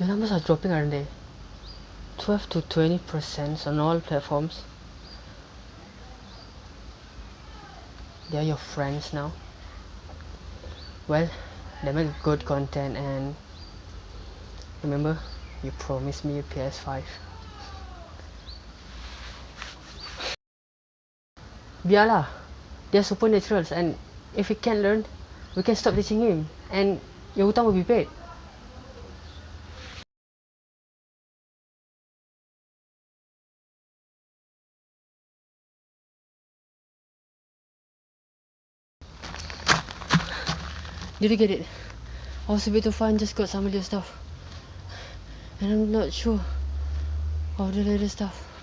Your numbers are dropping, aren't they? 12 to 20% on all platforms. They're your friends now. Well, they make good content and remember, you promised me a PS5. Biarlah. They're supernaturals and if he can't learn, we can stop teaching him and your hutang will be paid. Did you get it? I was a bit too and just got some of your stuff. And I'm not sure of the latest stuff.